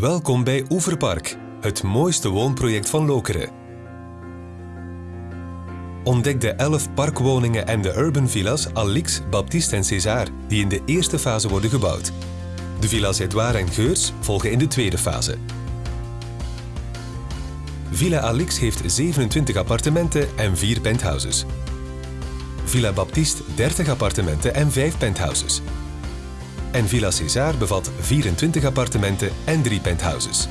Welkom bij Oeverpark, het mooiste woonproject van Lokeren. Ontdek de 11 parkwoningen en de urban villas Alix, Baptiste en César, die in de eerste fase worden gebouwd. De villas Edouard en Geurs volgen in de tweede fase. Villa Alix heeft 27 appartementen en 4 penthouses. Villa Baptiste 30 appartementen en 5 penthouses. En Villa César bevat 24 appartementen en 3 penthouses.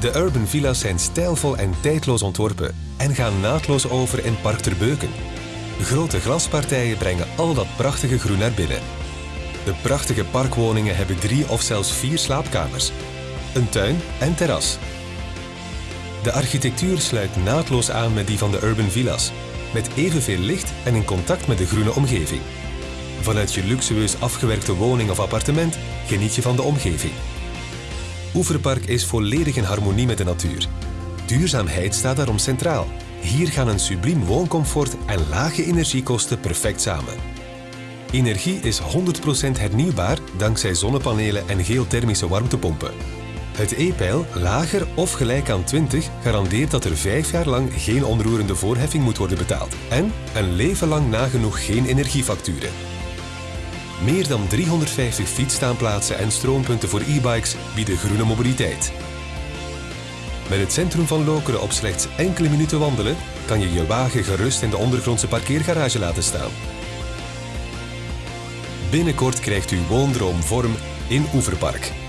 De urban villa's zijn stijlvol en tijdloos ontworpen en gaan naadloos over in Park Terbeuken. Grote glaspartijen brengen al dat prachtige groen naar binnen. De prachtige parkwoningen hebben drie of zelfs vier slaapkamers, een tuin en terras. De architectuur sluit naadloos aan met die van de urban villa's, met evenveel licht en in contact met de groene omgeving. Vanuit je luxueus afgewerkte woning of appartement geniet je van de omgeving. Oeverpark is volledig in harmonie met de natuur. Duurzaamheid staat daarom centraal. Hier gaan een subliem wooncomfort en lage energiekosten perfect samen. Energie is 100% hernieuwbaar dankzij zonnepanelen en geothermische warmtepompen. Het E-pijl, lager of gelijk aan 20, garandeert dat er 5 jaar lang geen onroerende voorheffing moet worden betaald. En een leven lang nagenoeg geen energiefacturen. Meer dan 350 fietsstaanplaatsen en stroompunten voor e-bikes bieden groene mobiliteit. Met het centrum van Lokeren op slechts enkele minuten wandelen kan je je wagen gerust in de ondergrondse parkeergarage laten staan. Binnenkort krijgt uw woondroom vorm in Oeverpark.